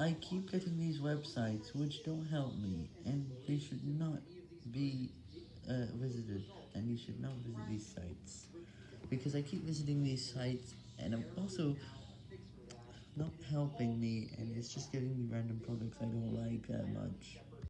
I keep getting these websites which don't help me, and they should not be uh, visited, and you should not visit these sites, because I keep visiting these sites, and I'm also not helping me, and it's just giving me random products I don't like that much.